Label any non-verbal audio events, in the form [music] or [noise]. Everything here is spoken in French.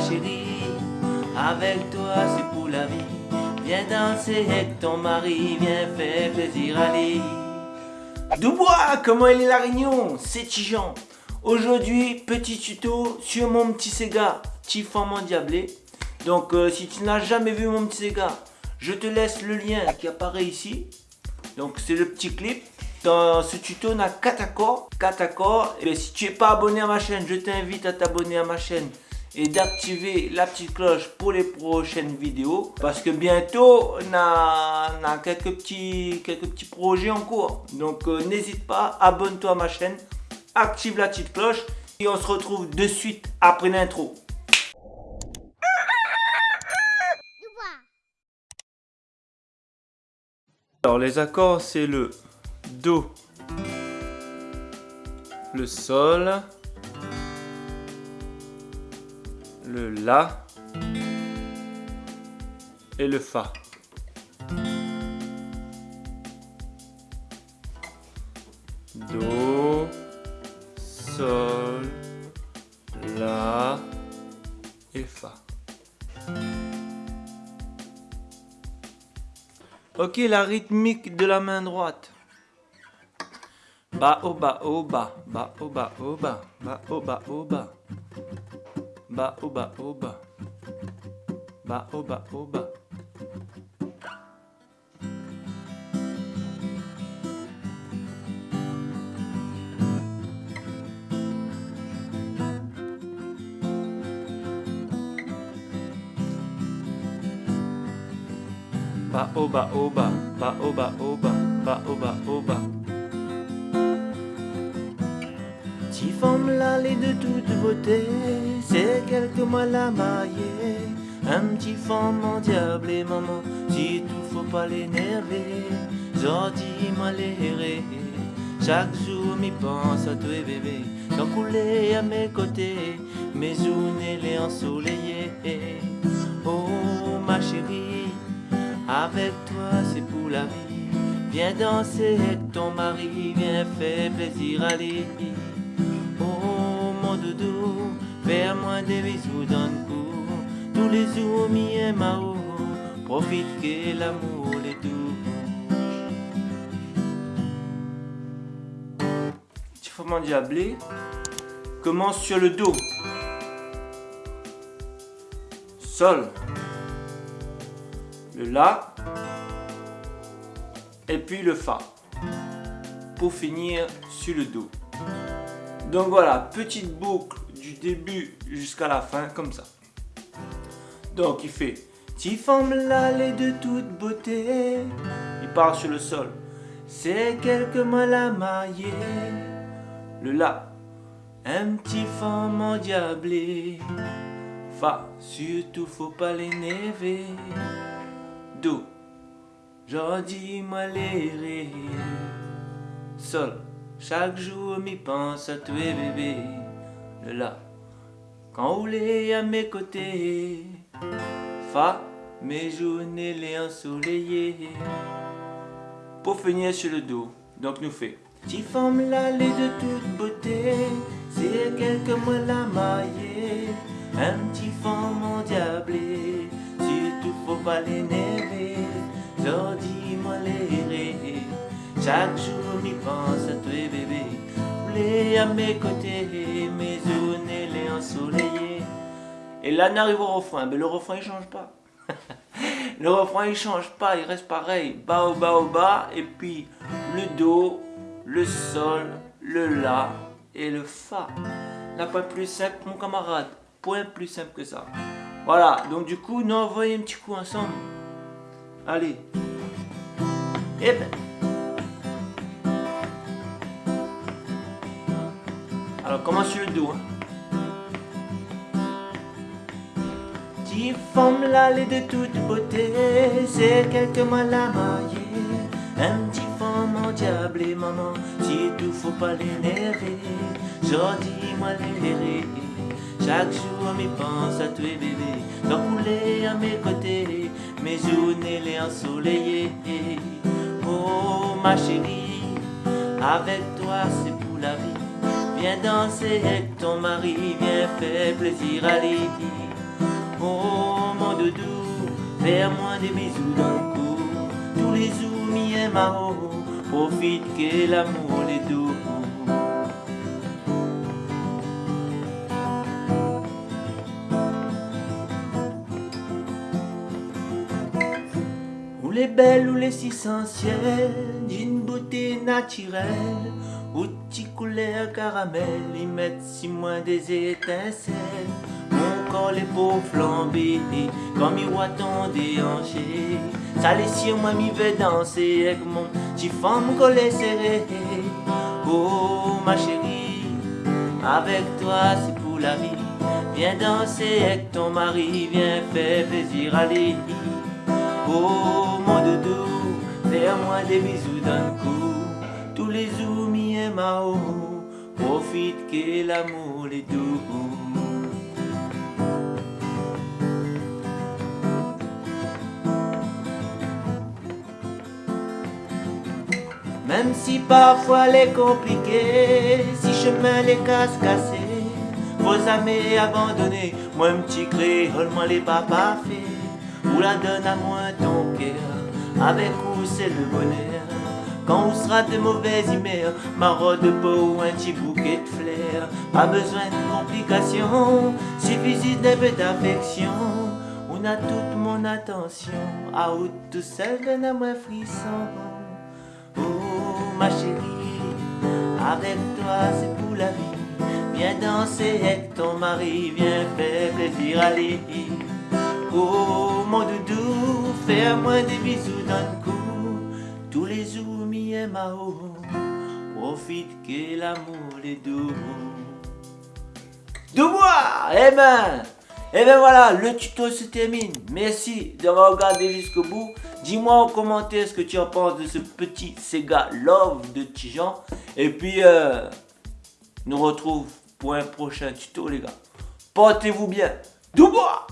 chérie, avec toi c'est pour la vie. Viens danser avec ton mari, viens faire plaisir à lui. Dubois, comment il est la réunion? C'est Tijan. Aujourd'hui, petit tuto sur mon petit Sega Tifan Diablé. Donc, euh, si tu n'as jamais vu mon petit Sega, je te laisse le lien qui apparaît ici. Donc, c'est le petit clip. Dans ce tuto, on a 4 accords. 4 accords. Et si tu n'es pas abonné à ma chaîne, je t'invite à t'abonner à ma chaîne et d'activer la petite cloche pour les prochaines vidéos parce que bientôt on a, quelques, petits, quelques petits projets en cours. Donc euh, n'hésite pas abonne-toi à ma chaîne active la petite cloche et on se retrouve de suite après l'intro. Alors les accords c'est le do le sol le La et le Fa. Do, Sol, La et Fa. Ok, la rythmique de la main droite. Ba, o, ba, o, ba, ba, o, ba, o, ba, ba, o, ba, ba. Ba oba oba. Ba oba oba. Ba oba oba, ba oba oba, ba oba oba. Si femme l'allée de toute beauté, c'est quelques mois la mariée. Un petit femme diable maman, si tout faut pas l'énerver. Jordi m'a chaque jour m'y pense à toi bébé. Tant couler à mes côtés, mes journées les ensoleillées. Oh ma chérie, avec toi c'est pour la vie. Viens danser avec ton mari, viens faire plaisir à lui. Mon doudou, fais-moi des bisous dans le cou. Tous les jours, mi et mao, profite que l'amour est tout. Tifament diablé commence sur le dos. Sol. Le La. Et puis le Fa. Pour finir sur le Do. Donc voilà, petite boucle du début jusqu'à la fin, comme ça. Donc il fait Tu formes l'allée de toute beauté. Il part sur le sol. C'est quelques mal à mailler. Le La. Un petit femme endiablé. Fa. Surtout faut pas l'énerver. Do. J'en dis les Sol. Chaque jour m'y pense à toi bébé Le La Quand vous à mes côtés. Fa Mes journées les ensoleillées. Pour finir sur le dos Donc nous fait. Tu formes l'allée de toute beauté C'est quelques mois la mailler Un petit femme endiablé Si tout faut pas l'énerver. Dis-moi les chaque jour m'y pense à toi bébé. Voulez à mes côtés Mes journées les ensoleillées Et là on arrive au refrain Mais le refrain il change pas. [laughs] Le refrain il change pas Il reste pareil. Bas au bas au bas Et puis le Do Le Sol Le La Et le Fa. La point plus simple mon camarade. Point plus simple que ça. Voilà donc du coup nous envoyons un petit coup ensemble. Allez. Et ben Alors commence sur le dos. Hein. femme l'allée de toute beauté, c'est quelques mois la mariée. Un petit femme endiablé, maman, si tout faut pas l'énerver. dis moi les chaque jour m'y pense à toi bébé. Donc couler à mes côtés, mes journées les ensoleillées. Oh ma chérie, avec toi c'est pour la vie. Viens danser avec ton mari, viens faire plaisir à lui. Fais-moi des bisous dans le. Tous les zoomis et mao. Profite que l'amour les doux. Ou les belles ou les essentielles d'une beauté naturelle. Ou petit couleur caramel, ils mettent si moins des étincelles. Mon corps les peaux flambées, comme miroiton déhanché. Ça les sur moi m'y veut danser avec mon petit femme collé serré. Oh ma chérie, avec toi c'est pour la vie. Viens danser avec ton mari, viens faire plaisir à lui. Oh mon doudou, fais-moi des bisous d'un coup. Les zoomis et mao, profite que l'amour est doux. Même si parfois les compliqué, si chemin les casse cassés, vos amis abandonnés, moi un petit créole, moi les papas fait, ou la donne à moi ton cœur, avec où c'est le bonheur. Quand on sera de mauvaises humeurs, marotte de peau ou un petit bouquet de fleurs, pas besoin de complications, suffit d'un peu d'affection. On a toute mon attention, à où tout seul donne à moi frisson. Oh ma chérie, avec toi c'est pour la vie. Viens danser avec ton mari, viens faire plaisir à lui. Oh mon doudou, fais-moi des bisous dans le cou. Tous les zoomis et mao, profite que l'amour est doux. Dubois, eh ben, et bien voilà, le tuto se termine. Merci d'avoir regardé jusqu'au bout. Dis-moi en commentaire ce que tu en penses de ce petit Sega Love de Tijan. Et puis, euh, nous retrouve pour un prochain tuto les gars. Portez-vous bien. Dubois